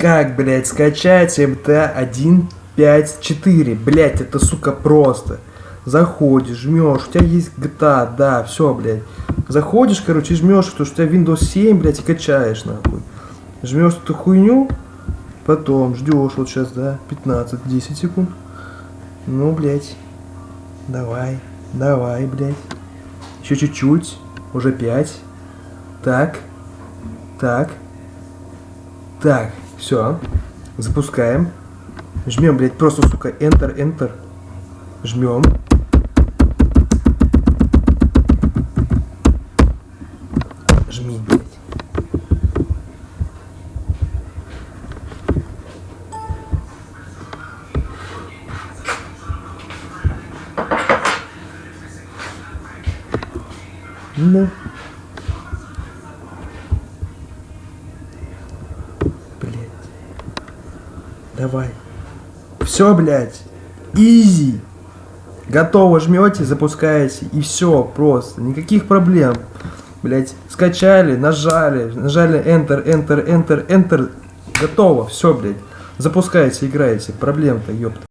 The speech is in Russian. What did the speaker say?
Как, блядь, скачать MT154? Блядь, это, сука, просто. Заходишь, жмешь, у тебя есть GTA, да, все, блядь. Заходишь, короче, жмешь, потому что у тебя Windows 7, блядь, и качаешь, нахуй. Жмешь эту хуйню, потом ждешь, вот сейчас, да, 15-10 секунд. Ну, блядь, давай, давай, блядь. Еще чуть-чуть, уже 5. Так, так, так, все, запускаем. Жмем, блядь, просто, сука, Enter, Enter. Жмем. Жми, блядь. Ну. Давай. Все, блядь. Изи. Готово жмете, запускаете. И все, просто. Никаких проблем. Блять, скачали, нажали, нажали Enter, Enter, Enter, Enter. Готово, все, блядь. Запускаете, играете. Проблем-то, ёпта.